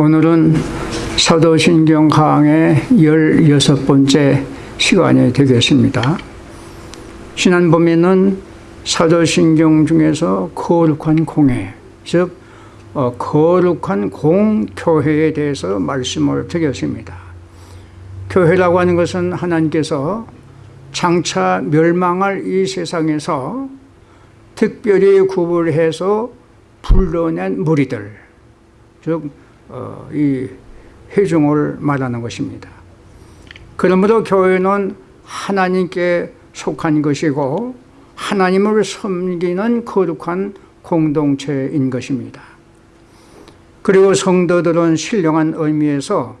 오늘은 사도신경 강의 16번째 시간이 되겠습니다. 지난번에는 사도신경 중에서 거룩한 공회, 즉 어, 거룩한 공교회에 대해서 말씀을 드렸습니다. 교회라고 하는 것은 하나님께서 장차 멸망할 이 세상에서 특별히 구분해서 불러낸 무리들, 즉, 어, 이 회중을 말하는 것입니다. 그러므로 교회는 하나님께 속한 것이고 하나님을 섬기는 거룩한 공동체인 것입니다. 그리고 성도들은 신령한 의미에서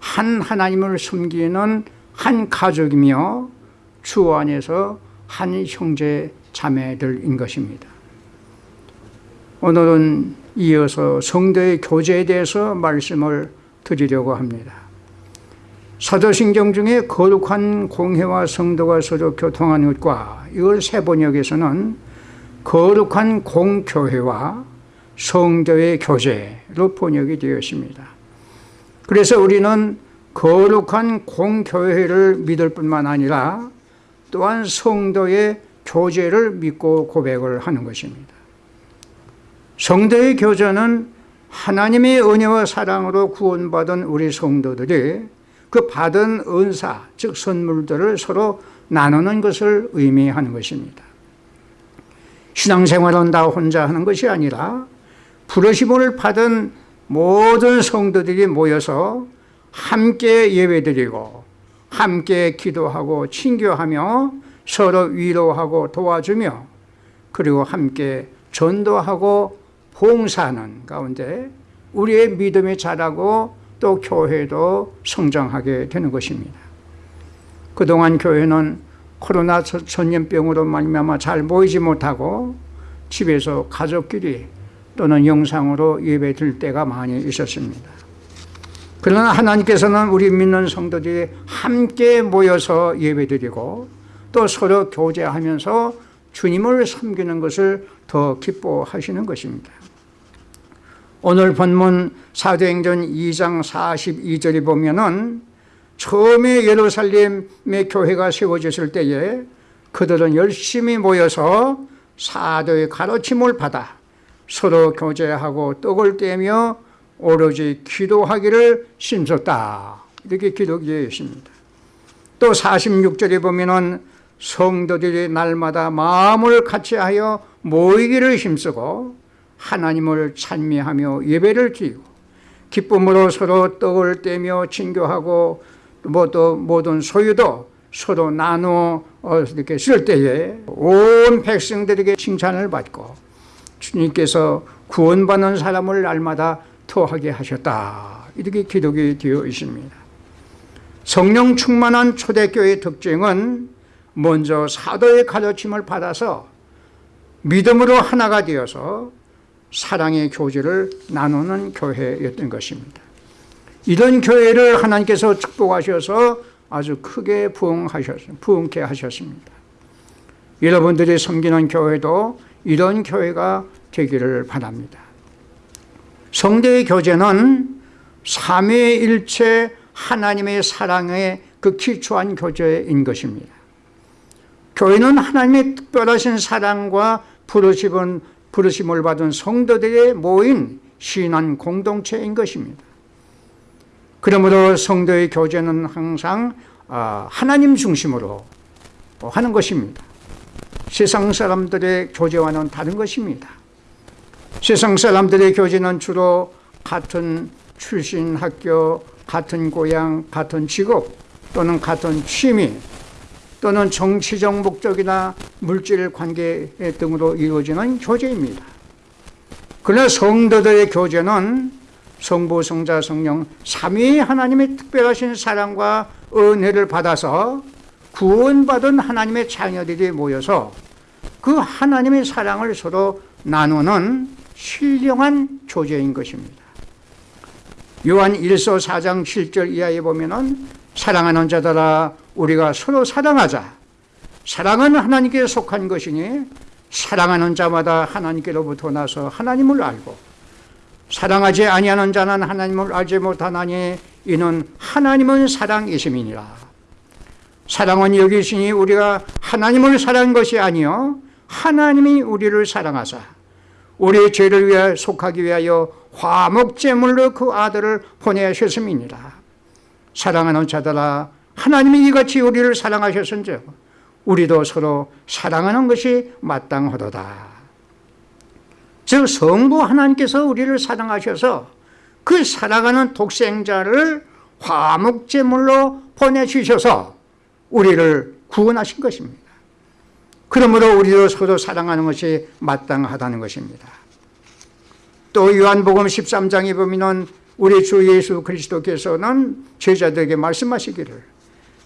한 하나님을 섬기는 한 가족이며 주 안에서 한 형제 자매들인 것입니다. 오늘은 이어서 성도의 교제에 대해서 말씀을 드리려고 합니다. 사도신경 중에 거룩한 공회와 성도가 서로 교통하는 것과 이걸 세 번역에서는 거룩한 공교회와 성도의 교제로 번역이 되었습니다. 그래서 우리는 거룩한 공교회를 믿을 뿐만 아니라 또한 성도의 교제를 믿고 고백을 하는 것입니다. 성도의 교제는 하나님의 은혜와 사랑으로 구원받은 우리 성도들이 그 받은 은사, 즉 선물들을 서로 나누는 것을 의미하는 것입니다. 신앙생활은 다 혼자 하는 것이 아니라 부르심을 받은 모든 성도들이 모여서 함께 예배드리고 함께 기도하고 친교하며 서로 위로하고 도와주며 그리고 함께 전도하고 봉사하는 가운데 우리의 믿음이 자라고 또 교회도 성장하게 되는 것입니다. 그동안 교회는 코로나 전염병으로 말미암아 잘 모이지 못하고 집에서 가족끼리 또는 영상으로 예배 드릴 때가 많이 있었습니다. 그러나 하나님께서는 우리 믿는 성도들이 함께 모여서 예배드리고 또 서로 교제하면서 주님을 섬기는 것을 더 기뻐하시는 것입니다. 오늘 본문 사도행전 2장 42절에 보면은 처음에 예루살렘의 교회가 세워졌을 때에 그들은 열심히 모여서 사도의 가르침을 받아 서로 교제하고 떡을 떼며 오로지 기도하기를 심었다. 이렇게 기록되어 있습니다. 또 46절에 보면 성도들이 날마다 마음을 같이하여 모이기를 힘쓰고 하나님을 찬미하며 예배를 드리고 기쁨으로 서로 떡을 떼며 친교하고 뭐또 모든 소유도 서로 나누어 이렇게 쓸 때에 온 백성들에게 칭찬을 받고 주님께서 구원받는 사람을 날마다 토하게 하셨다. 이렇게 기록이 되어 있습니다. 성령 충만한 초대교회의 특징은 먼저 사도의 가르침을 받아서 믿음으로 하나가 되어서 사랑의 교제를 나누는 교회였던 것입니다. 이런 교회를 하나님께서 축복하셔서 아주 크게 부흥하셨, 부흥케 하셨습니다. 여러분들이 섬기는 교회도 이런 교회가 되기를 바랍니다. 성대의 교제는 삼위일체 하나님의 사랑의 그 기초한 교제인 것입니다. 교회는 하나님의 특별하신 사랑과 부르심은 부르심을 받은 성도들의 모인 신한 공동체인 것입니다. 그러므로 성도의 교제는 항상 아, 하나님 중심으로 하는 것입니다. 세상 사람들의 교제와는 다른 것입니다. 세상 사람들의 교제는 주로 같은 출신 학교, 같은 고향, 같은 직업 또는 같은 취미 또는 정치적 목적이나 물질 관계 등으로 이루어지는 교제입니다. 그러나 성도들의 교제는 성부, 성자, 성령 삼위 하나님의 특별하신 사랑과 은혜를 받아서 구원받은 하나님의 자녀들이 모여서 그 하나님의 사랑을 서로 나누는 신령한 교제인 것입니다. 요한 1서 4장 7절 이하에 보면 사랑하는 자들아 우리가 서로 사랑하자 사랑은 하나님께 속한 것이니 사랑하는 자마다 하나님께로부터 나서 하나님을 알고 사랑하지 아니하는 자는 하나님을 알지 못하나니 이는 하나님은 사랑이심이니라. 사랑은 여기 있으니 우리가 하나님을 사랑한 것이 아니요 하나님이 우리를 사랑하사 우리의 죄를 위해 속하기 위하여 화목제물로 그 아들을 보내셨음이니라. 사랑하는 자들아 하나님이 이같이 우리를 사랑하셨은즉 우리도 서로 사랑하는 것이 마땅하도다. 즉 성부 하나님께서 우리를 사랑하셔서 그 사랑하는 독생자를 화목제물로 보내주셔서 우리를 구원하신 것입니다. 그러므로 우리도 서로 사랑하는 것이 마땅하다는 것입니다. 또 요한복음 13장에 보면 우리 주 예수 그리스도께서는 제자들에게 말씀하시기를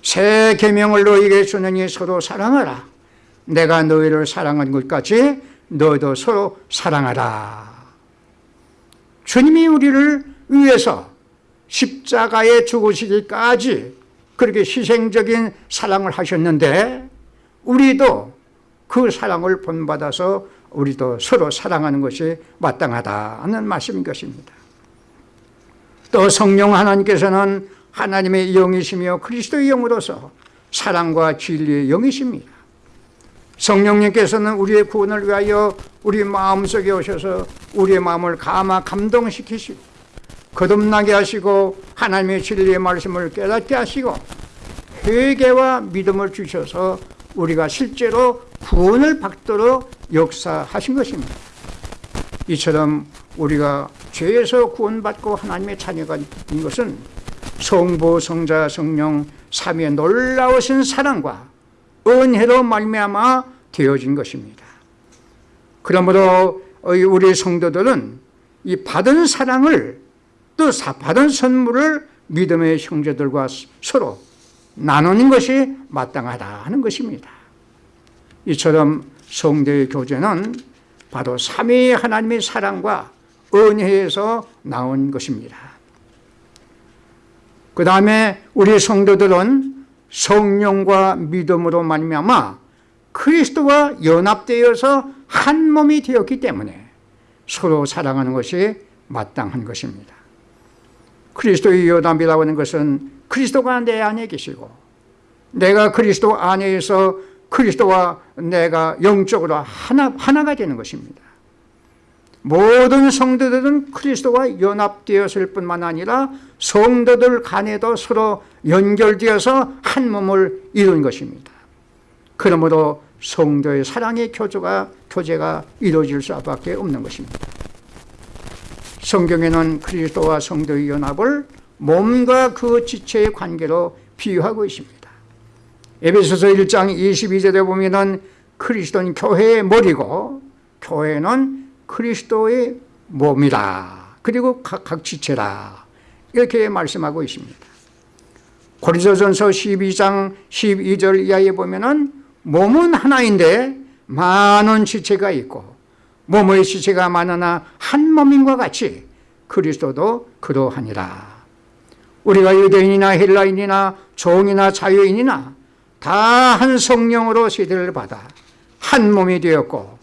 새 계명을 너희에게 주느니 서로 사랑하라. 내가 너희를 사랑한 것 같이 너도 서로 사랑하라. 주님이 우리를 위해서 십자가에 죽으시기까지 그렇게 희생적인 사랑을 하셨는데 우리도 그 사랑을 본받아서 우리도 서로 사랑하는 것이 마땅하다는 말씀인 것입니다. 또 성령 하나님께서는 하나님의 영이시며 그리스도의 영으로서 사랑과 진리의 영이십니다. 성령님께서는 우리의 구원을 위하여 우리 마음속에 오셔서 우리의 마음을 감화 감동시키시고 거듭나게 하시고 하나님의 진리의 말씀을 깨닫게 하시고 회개와 믿음을 주셔서 우리가 실제로 구원을 받도록 역사하신 것입니다. 이처럼 우리가 죄에서 구원받고 하나님의 자녀가 된 것은 성부, 성자, 성령 삼위의 놀라우신 사랑과 은혜로 말미암아 되어진 것입니다. 그러므로 우리 성도들은 이 받은 사랑을 또 받은 선물을 믿음의 형제들과 서로 나누는 것이 마땅하다 하는 것입니다. 이처럼 성대의 교제는 바로 삼위 하나님의 사랑과 은혜에서 나온 것입니다. 그 다음에 우리 성도들은 성령과 믿음으로 말미암아 그리스도와 연합되어서 한 몸이 되었기 때문에 서로 사랑하는 것이 마땅한 것입니다. 그리스도의 연합이라고 하는 것은 그리스도가 내 안에 계시고 내가 그리스도 안에서 그리스도와 내가 영적으로 하나, 하나가 되는 것입니다. 모든 성도들은 그리스도와 연합되었을 뿐만 아니라 성도들 간에도 서로 연결되어서 한 몸을 이룬 것입니다. 그러므로 성도의 사랑의 교조가, 교제가 이루어질 수밖에 없는 것입니다. 성경에는 그리스도와 성도의 연합을 몸과 그 지체의 관계로 비유하고 있습니다. 에베소서 1장 22절에 보면 은 그리스도는 교회의 머리고 교회는 그리스도의 몸이다. 그리고 각, 각 지체다. 이렇게 말씀하고 있습니다. 고린도전서 12장 12절 이하에 보면 은 몸은 하나인데 많은 지체가 있고 몸의 지체가 많으나 한 몸인과 같이 그리스도도 그러하니라. 우리가 유대인이나 헬라인이나 종이나 자유인이나 다 한 성령으로 세대를 받아 한 몸이 되었고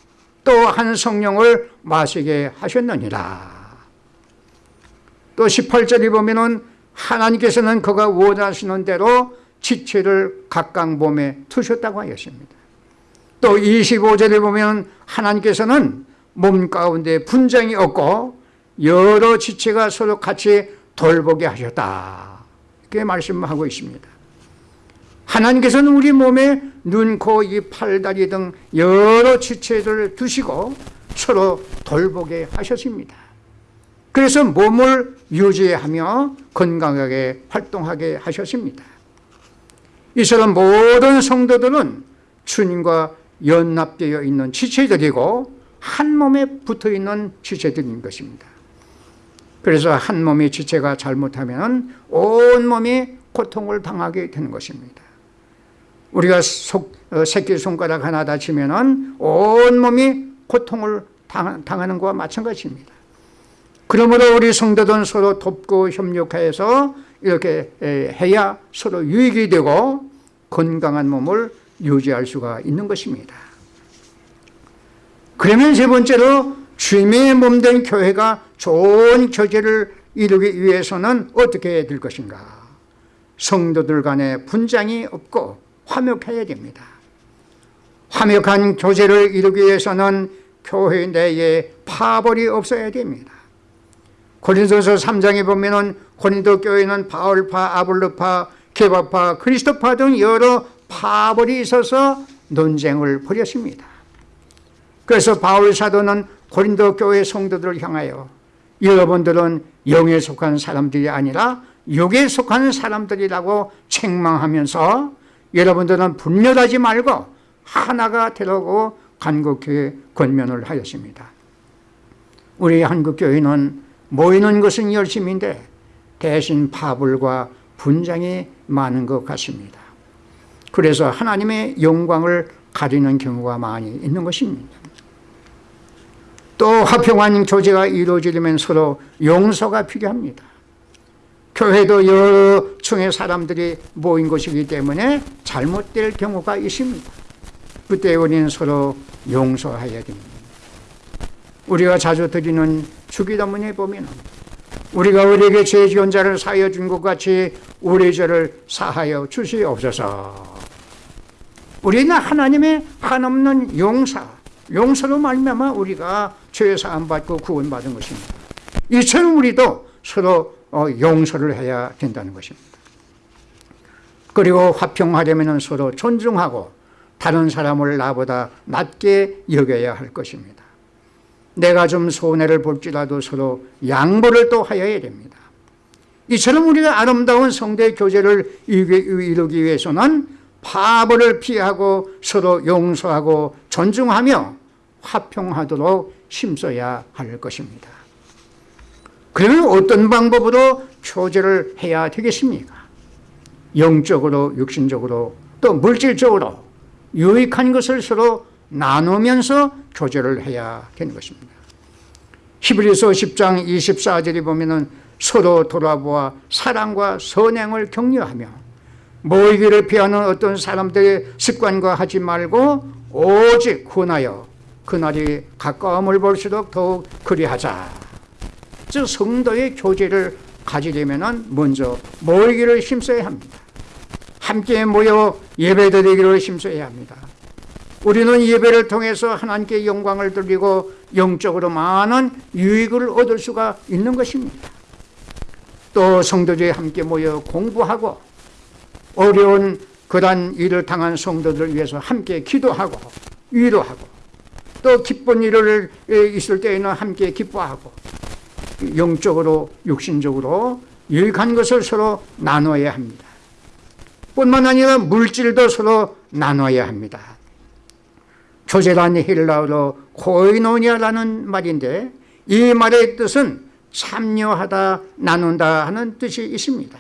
또 한 성령을 마시게 하셨느니라. 또 18절에 보면은 하나님께서는 그가 원하시는 대로 지체를 각각 몸에 두셨다고 하였습니다. 또 25절에 보면 하나님께서는 몸 가운데 분쟁이 없고 여러 지체가 서로 같이 돌보게 하셨다. 이렇게 말씀하고 있습니다. 하나님께서는 우리 몸에 눈, 코, 입, 팔, 다리 등 여러 지체들을 두시고 서로 돌보게 하셨습니다. 그래서 몸을 유지하며 건강하게 활동하게 하셨습니다. 이처럼 모든 성도들은 주님과 연합되어 있는 지체들이고 한 몸에 붙어 있는 지체들인 것입니다. 그래서 한 몸의 지체가 잘못하면 온 몸이 고통을 당하게 되는 것입니다. 우리가 속, 어, 새끼손가락 하나 다치면 온 몸이 고통을 당 하는 것과 마찬가지입니다. 그러므로 우리 성도들은 서로 돕고 협력해서 이렇게 해야 서로 유익이 되고 건강한 몸을 유지할 수가 있는 것입니다. 그러면 세 번째로 주님의 몸된 교회가 좋은 교제를 이루기 위해서는 어떻게 될 것인가? 성도들 간에 분장이 없고 화목해야 됩니다. 화목한 교제를 이루기 위해서는 교회 내에 파벌이 없어야 됩니다. 고린도서 3장에 보면은 고린도 교회는 바울파, 아볼로파, 개바파, 그리스도파 등 여러 파벌이 있어서 논쟁을 벌였습니다. 그래서 바울 사도는 고린도 교회 성도들을 향하여 여러분들은 영에 속한 사람들이 아니라 육에 속한 사람들이라고 책망하면서 여러분들은 분열하지 말고 하나가 되라고 간곡히 권면을 하였습니다. 우리 한국교회는 모이는 것은 열심인데 대신 파불과 분장이 많은 것 같습니다. 그래서 하나님의 영광을 가리는 경우가 많이 있는 것입니다. 또 화평한 교제가 이루어지려면 서로 용서가 필요합니다. 교회도 여러 층의 사람들이 모인 것이기 때문에 잘못될 경우가 있습니다. 그때 우리는 서로 용서해야 됩니다. 우리가 자주 드리는 주기도문에 보면 우리가 우리에게 죄 지은 자를 사하여 준 것 같이 우리 죄를 사하여 주시옵소서. 우리는 하나님의 한없는 용사, 용서로 말미암아 우리가 죄 사함 받고 구원받은 것입니다. 이처럼 우리도 서로 어, 용서를 해야 된다는 것입니다. 그리고 화평하려면 서로 존중하고 다른 사람을 나보다 낮게 여겨야 할 것입니다. 내가 좀 손해를 볼지라도 서로 양보를 또 하여야 됩니다. 이처럼 우리가 아름다운 성대 교제를 이루기 위해서는 파벌을 피하고 서로 용서하고 존중하며 화평하도록 힘써야 할 것입니다. 그러면 어떤 방법으로 교제를 해야 되겠습니까? 영적으로, 육신적으로, 또 물질적으로 유익한 것을 서로 나누면서 교제를 해야 되는 것입니다. 히브리서 10장 24절에 보면 서로 돌아보아 사랑과 선행을 격려하며 모이기를 피하는 어떤 사람들의 습관과 하지 말고 오직 권하여 그날이 가까움을 볼수록 더욱 그리하자. 즉 성도의 교제를 가지려면 먼저 모이기를 힘써야 합니다. 함께 모여 예배드리기를 힘써야 합니다. 우리는 예배를 통해서 하나님께 영광을 돌리고 영적으로 많은 유익을 얻을 수가 있는 것입니다. 또 성도들이 함께 모여 공부하고 어려운 그런 일을 당한 성도들을 위해서 함께 기도하고 위로하고 또 기쁜 일을 있을 때에는 함께 기뻐하고 영적으로 육신적으로 유익한 것을 서로 나눠야 합니다. 뿐만 아니라 물질도 서로 나눠야 합니다. 교제란 헬라어로 코이노니아라는 말인데 이 말의 뜻은 참여하다, 나눈다 하는 뜻이 있습니다.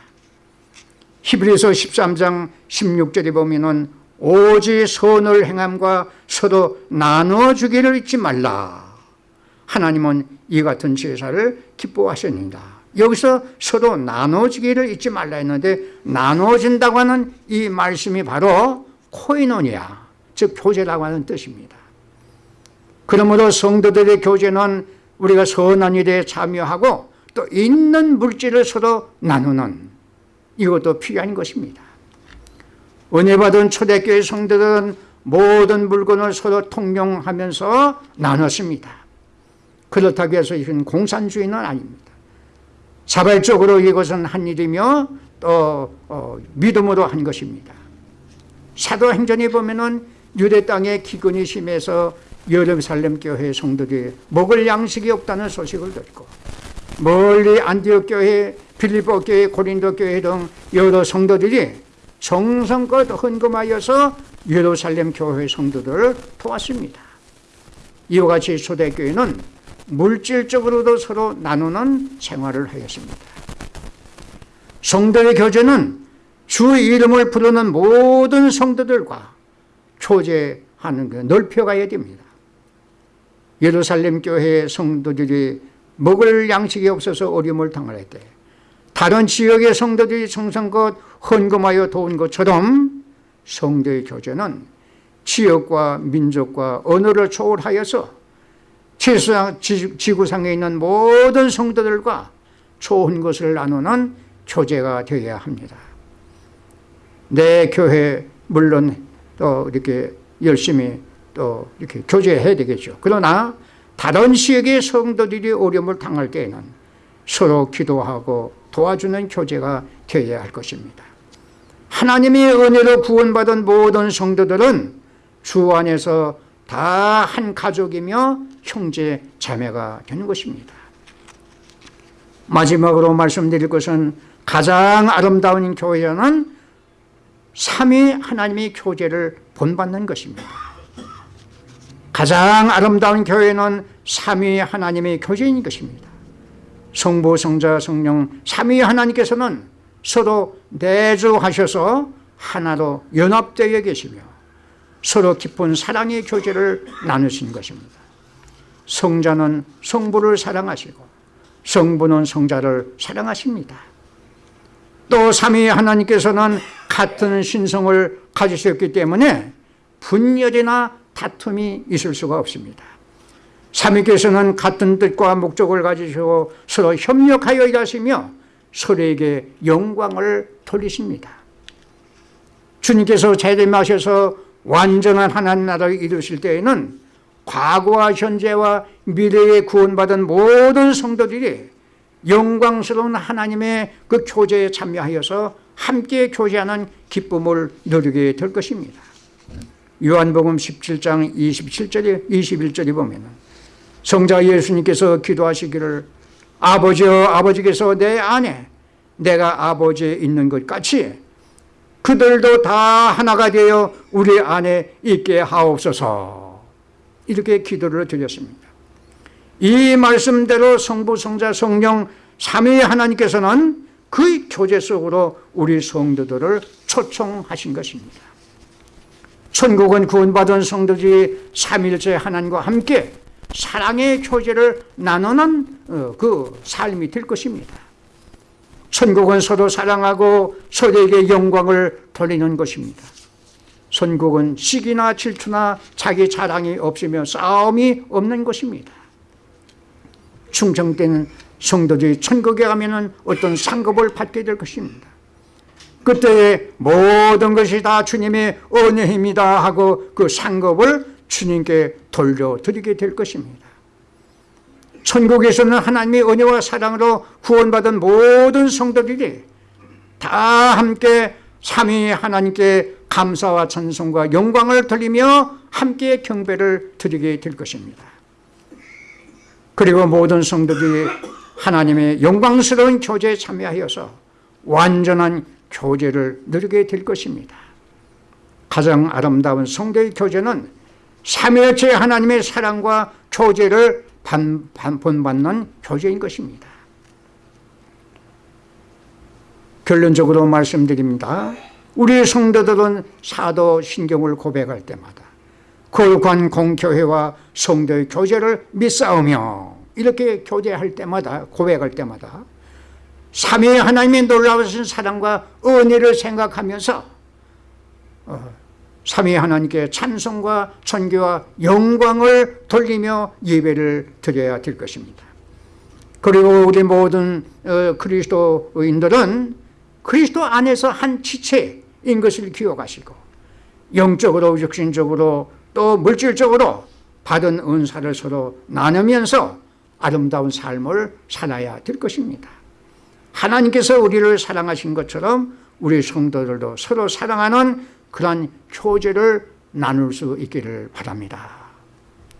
히브리서 13장 16절에 보면 오직 선을 행함과 서로 나눠주기를 잊지 말라. 하나님은 이 같은 제사를 기뻐하셨습니다. 여기서 서로 나눠주기를 잊지 말라 했는데 나눠진다고 하는 이 말씀이 바로 코이노니아, 즉 교제라고 하는 뜻입니다. 그러므로 성도들의 교제는 우리가 선한 일에 참여하고 또 있는 물질을 서로 나누는 이것도 필요한 것입니다. 은혜 받은 초대교회 성도들은 모든 물건을 서로 통용하면서 나눴습니다. 그렇다고 해서 이건 공산주의는 아닙니다. 자발적으로 이것은 한 일이며 또 어, 믿음으로 한 것입니다. 사도행전에 보면 은 유대 땅에 기근이 심해서 예루살렘 교회 성도들이 먹을 양식이 없다는 소식을 듣고 멀리 안디옥 교회, 빌립보 교회, 고린도 교회 등 여러 성도들이 정성껏 헌금하여서 예루살렘 교회 성도들을 도왔습니다. 이와 같이 초대교회는 물질적으로도 서로 나누는 생활을 하였습니다. 성도의 교제는 주 이름을 부르는 모든 성도들과 교제하는 그 넓혀가야 됩니다. 예루살렘 교회 성도들이 먹을 양식이 없어서 어려움을 당할 때 다른 지역의 성도들이 정성껏 헌금하여 도운 것처럼 성도의 교제는 지역과 민족과 언어를 초월하여서 지구상, 지구상에 있는 모든 성도들과 좋은 것을 나누는 교제가 되어야 합니다. 내 교회 물론 또 이렇게 열심히 또 이렇게 교제해야 되겠죠. 그러나 다른 지역의 성도들이 어려움을 당할 때에는 서로 기도하고 도와주는 교제가 되어야 할 것입니다. 하나님의 은혜로 구원받은 모든 성도들은 주 안에서 다 한 가족이며 형제 자매가 되는 것입니다. 마지막으로 말씀드릴 것은 가장 아름다운 교회는 삼위 하나님의 교제를 본받는 것입니다. 가장 아름다운 교회는 삼위 하나님의 교제인 것입니다. 성부, 성자, 성령 삼위 하나님께서는 서로 내주하셔서 하나로 연합되어 계시며 서로 깊은 사랑의 교제를 나누신 것입니다. 성자는 성부를 사랑하시고 성부는 성자를 사랑하십니다. 또 삼위 하나님께서는 같은 신성을 가지셨기 때문에 분열이나 다툼이 있을 수가 없습니다. 삼위께서는 같은 뜻과 목적을 가지시고 서로 협력하여 일하시며 서로에게 영광을 돌리십니다. 주님께서 재림하셔서 완전한 하나님 나라를 이루실 때에는 과거와 현재와 미래에 구원받은 모든 성도들이 영광스러운 하나님의 그 교제에 참여하여서 함께 교제하는 기쁨을 누리게 될 것입니다. 요한복음 17장 27절에 21절에 보면 성자 예수님께서 기도하시기를 아버지여 아버지께서 내 안에 내가 아버지에 있는 것 같이 그들도 다 하나가 되어 우리 안에 있게 하옵소서 이렇게 기도를 드렸습니다. 이 말씀대로 성부, 성자, 성령 삼위 하나님께서는 그 교제 속으로 우리 성도들을 초청하신 것입니다. 천국은 구원받은 성도들이 삼일째 하나님과 함께 사랑의 교제를 나누는 어, 그 삶이 될 것입니다. 천국은 서로 사랑하고 서로에게 영광을 돌리는 것입니다. 천국은 시기나 질투나 자기 자랑이 없으며 싸움이 없는 것입니다. 충성된 성도들이 천국에 가면 어떤 상급을 받게 될 것입니다. 그때 모든 것이 다 주님의 은혜입니다 하고 그 상급을 주님께 돌려드리게 될 것입니다. 천국에서는 하나님의 은혜와 사랑으로 구원받은 모든 성도들이 다 함께 삼위 하나님께 감사와 찬송과 영광을 돌리며 함께 경배를 드리게 될 것입니다. 그리고 모든 성도들이 하나님의 영광스러운 교제에 참여하여서 완전한 교제를 누리게 될 것입니다. 가장 아름다운 성도의 교제는 삼위일체 하나님의 사랑과 교제를 본받는 교제인 것입니다. 결론적으로 말씀드립니다. 우리 성도들은 사도 신경을 고백할 때마다 골관 공교회와 성도의 교제를 믿사오며 이렇게 교제할 때마다 고백할 때마다 삼위 하나님의 놀라우신 사랑과 은혜를 생각하면서 어, 삼위 하나님께 찬송과 천교와 영광을 돌리며 예배를 드려야 될 것입니다. 그리고 우리 모든 어, 그리스도인들은 그리스도 안에서 한 지체 인 것을 기억하시고 영적으로 육신적으로 또 물질적으로 받은 은사를 서로 나누면서 아름다운 삶을 살아야 될 것입니다. 하나님께서 우리를 사랑하신 것처럼 우리 성도들도 서로 사랑하는 그런 교제를 나눌 수 있기를 바랍니다.